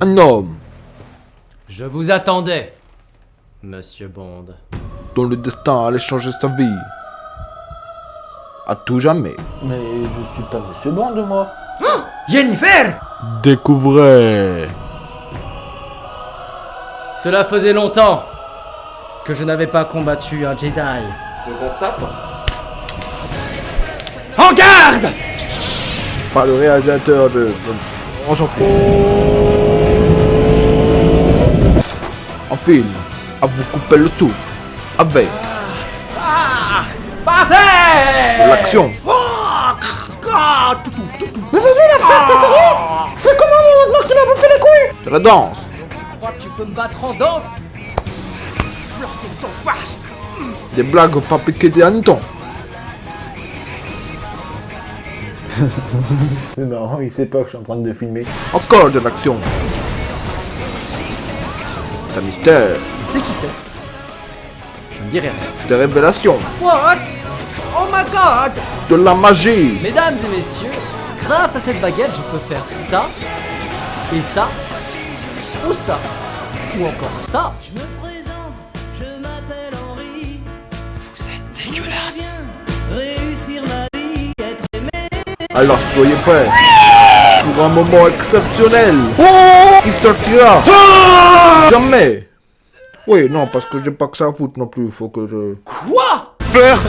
Un homme Je vous attendais, Monsieur Bond. dont le destin allait changer sa vie. À tout jamais. Mais je suis pas Monsieur Bond, moi. Jennifer Découvrez Cela faisait longtemps que je n'avais pas combattu un Jedi. Je constate. En garde Par le réalisateur de... de- On s'en fout. En film, à vous couper le souffle. Avec Passez de l'action. De la danse. Tu crois que tu peux me battre en danse? Des blagues pas piquées des hannetons. C'est marrant, il sait pas que je suis en train de filmer. Encore de l'action. C'est un mystère. Je sais qui c'est. Je ne dis rien. Des révélations. What? Oh my god De la magie. Mesdames et messieurs, grâce à cette baguette, je peux faire ça, et ça, ou ça, ou encore ça. Je me présente, je m'appelle Henri. Vous êtes dégueulasse. Réussir ma vie, être aimé. Alors soyez prêts pour un moment exceptionnel qui sortira jamais. Oui, non, parce que j'ai pas que ça à foutre non plus. Faut que je Quoi? Faire